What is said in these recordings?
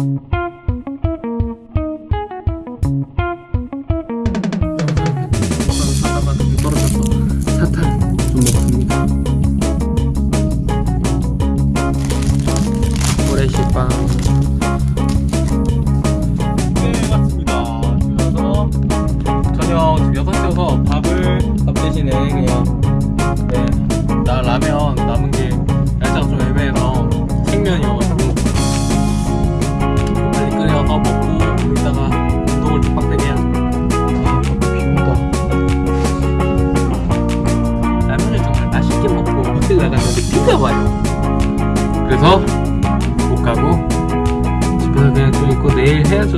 사다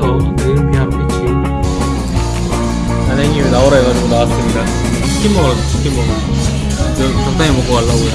해야죠. 내일은 비하러 있지. 안행이 나오라 해가지고 나왔습니다. 치킨 먹으러 치킨 먹으러. 저 적당히 먹고 가려고요.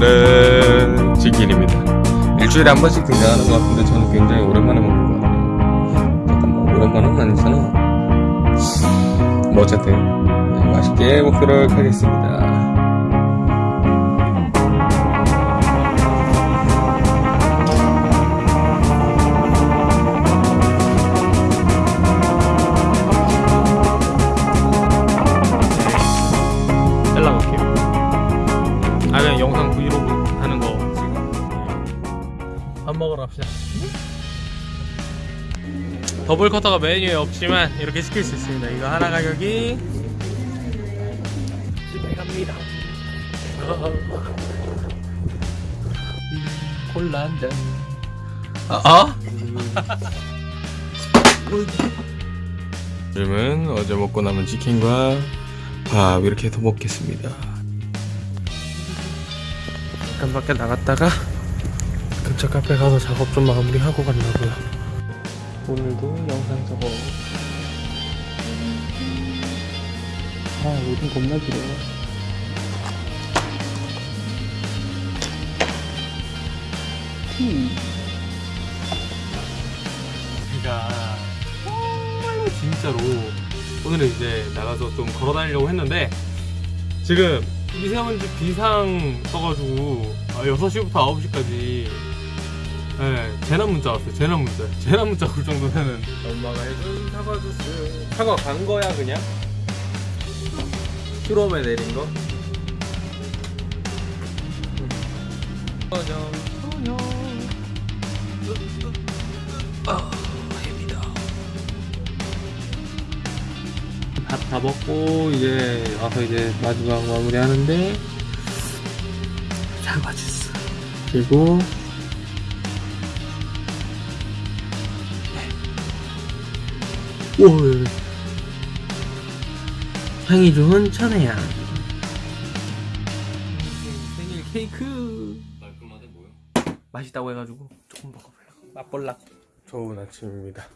르르 치킨입니다. 일주일에 한 번씩 등장하는 것 같은데 저는 굉장히 오랜만에 먹는 것 같아요. 잠깐만 오랜만은 아니잖아. 뭐 어쨌든 네, 맛있게 먹도록 하겠습니다. 먹으러 갑시다 더블 커터가 메뉴에 없지만 이렇게 시킬 수 있습니다 이거 하나 가격이 집에 갑니다 한잔 아? 아? 요즘은 어제 먹고 남은 치킨과 밥 이렇게 해서 먹겠습니다 잠깐 밖에 나갔다가 근처 카페 가서 작업 좀 마무리하고 간다고요. 오늘도 영상 작업. 아 요즘 겁나 길어 제가 정말로 진짜로 오늘은 이제 나가서 좀 걸어 다니려고 했는데 지금 미세먼지 비상 써가지고 아, 6시부터 9시까지 네, 재난 문자 왔어요 재난 문자. 재난 문자 올 정도 되는 엄마가 해준 사과 주스. 사과 간 거야 그냥? 슈롬에 내린 거? 저녁 저녁 아 해입니다. 밥 다 먹고 이제 와서 이제 마지막 마무리 하는데 사과 주스. 그리고 오 향이 좋은 천혜향 생일 케이크. 깔끔하대 보여. 맛있다고 해가지고 조금 먹어보려고 맛볼라고 좋은 아침입니다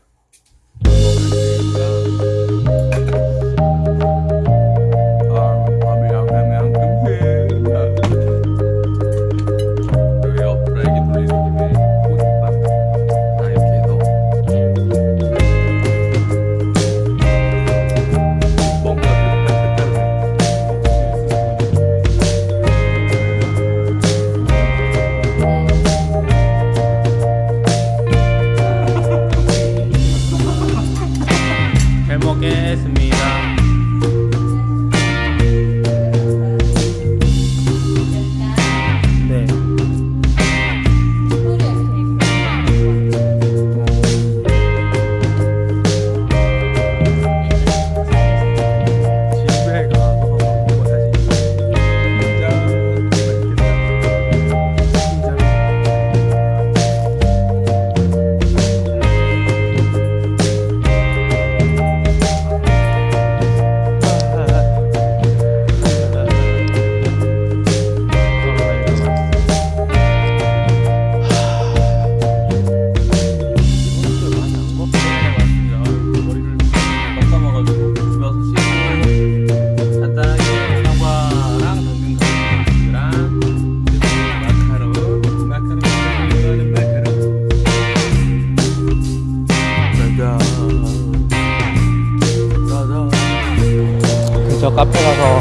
카페 가서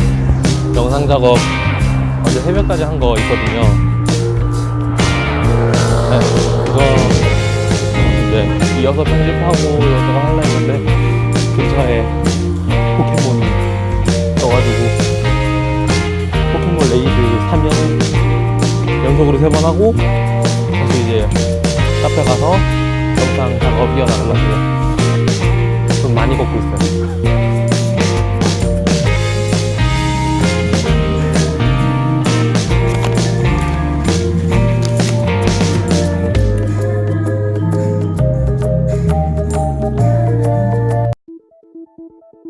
영상 작업 어제 새벽까지 한 거 있거든요. 네, 그거 이제 이어서 편집하고 이것저것 하려 했는데 근처에 포켓몬이 떠가지고 포켓몬 raid 3년 연속으로 세 번 하고 다시 이제 카페 가서 영상 작업 이어나가려고요. 좀 많이 걷고 있어요. 친구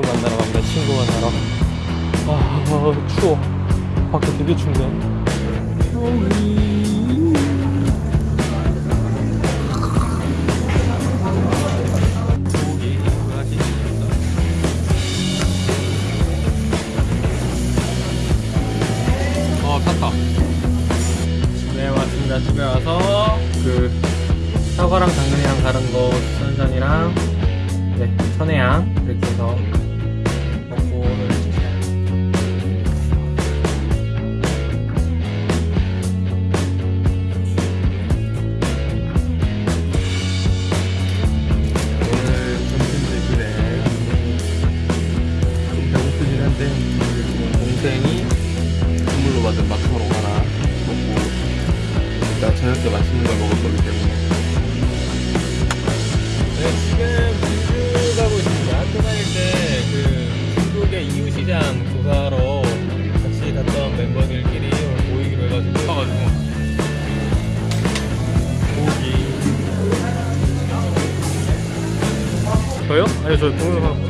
만나러 갑니다. 친구 만나러. 아, 추워. 밖에 되게 춥네. 사과랑 당근이랑 다른 거 수산산이랑 네, 천혜향 이렇게 해서 저요? 아니 저 동영상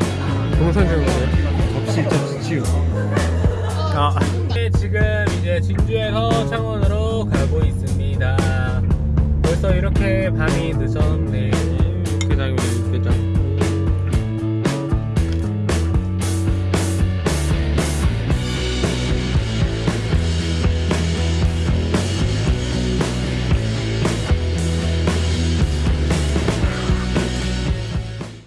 동영상 찍은 거예요. 접시 접시 치우. 아 네, 지금 이제 진주에서 창원으로 가고 있습니다. 벌써 이렇게 밤이 늦었네요.